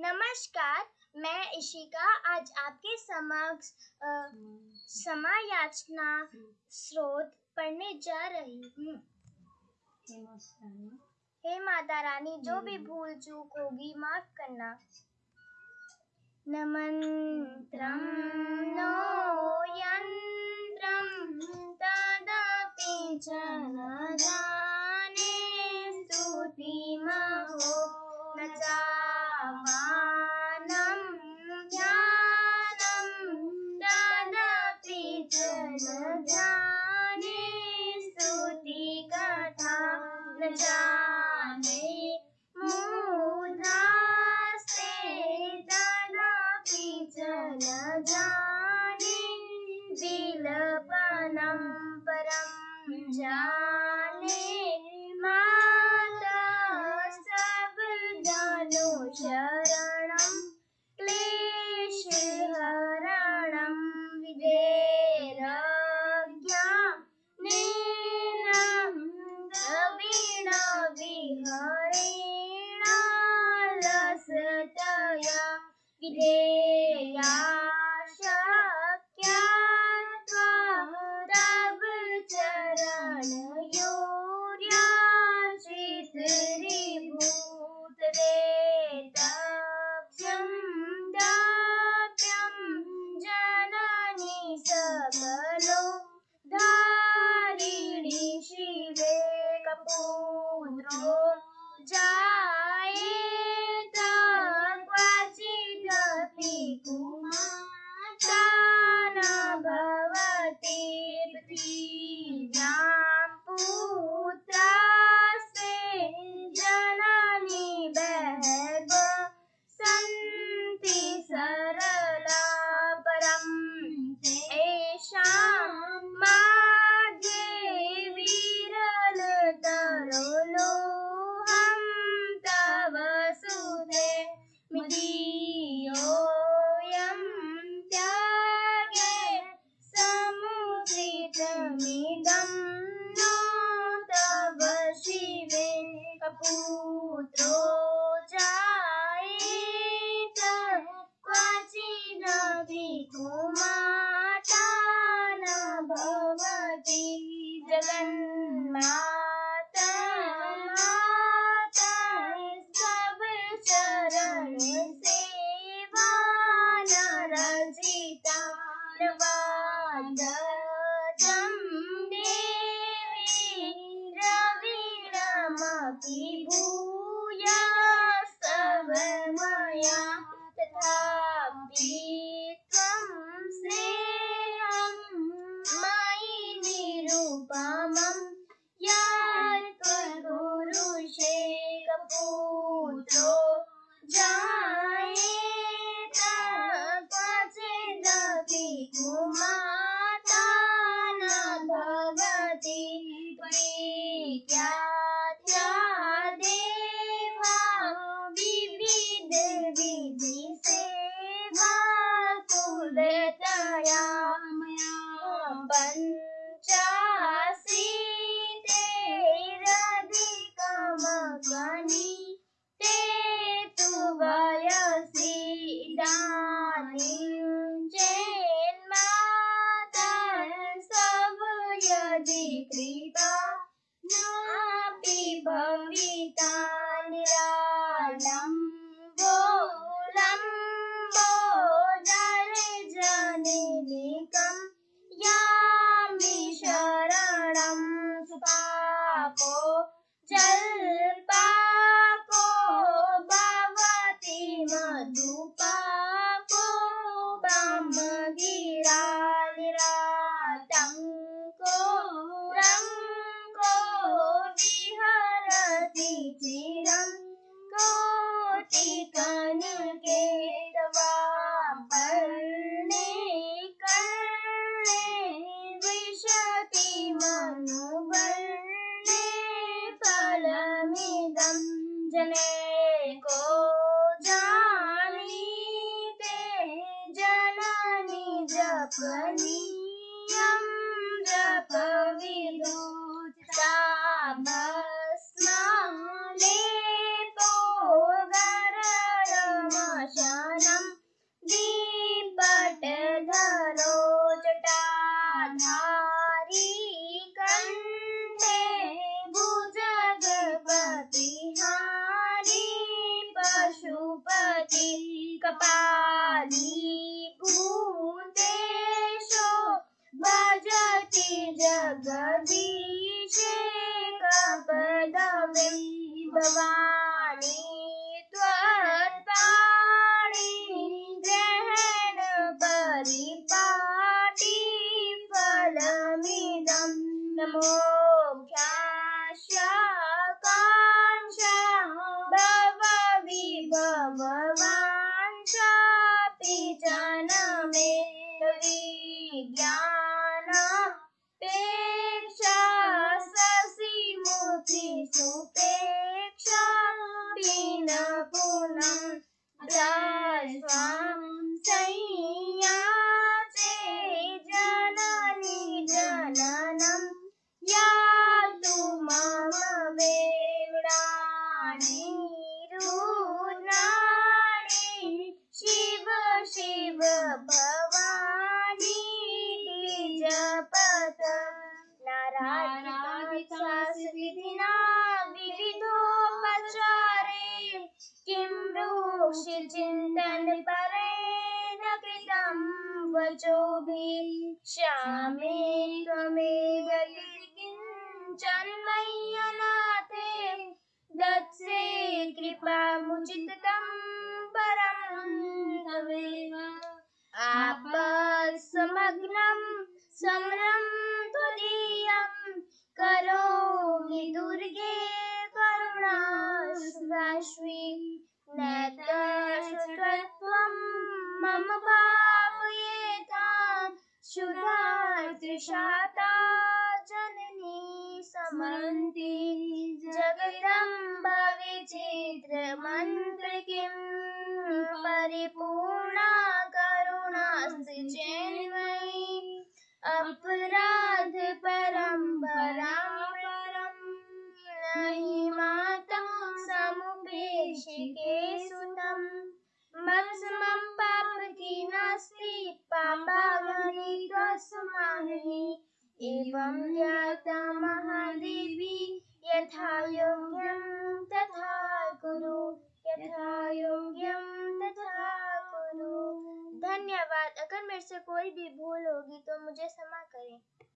नमस्कार मैं इशिका। आज आपके समक्ष समायाचना स्रोत पढ़ने जा रही हूँ। हे माता रानी जो भी भूल चूक होगी माफ़ करना। न मन्त्रं नो तदपि च न जाने स्तुतिमहो शरणं क्लेशहरणं विधेरज्ञानेन द्रविणविहरेण रसतया विधेया ઘુમાતા ન ભવતી જગન્મા विभूया समया तथापि त्वं स्नेहं मयि निरूपशे कपूत्रो जा नापि भविता निरालं बोलम्बोदरजनिनिकं यामि शरणं सुपापो जल्पापो भवति मधुपापो जने को जानी ते जननी जपनीयं कपाली भूतेशो भजति जगदीशे कपदवे भवानी नारायणविधिना विविधोपचारे किं ब्रूषि चिन्तन परेण कृतं वचोभिः। श्यामे त्वमेव समन्ति जगदम्बा विचित्रमन्त्र किं परिपूर्णा करुणास्ति चेन्मयि अपराध जाता महादेवी यथा योग्यं तथा कुरु यथा योग्यं तथा कुरु धन्यवाद। अगर मेरे से कोई भी भूल होगी तो मुझे क्षमा करें।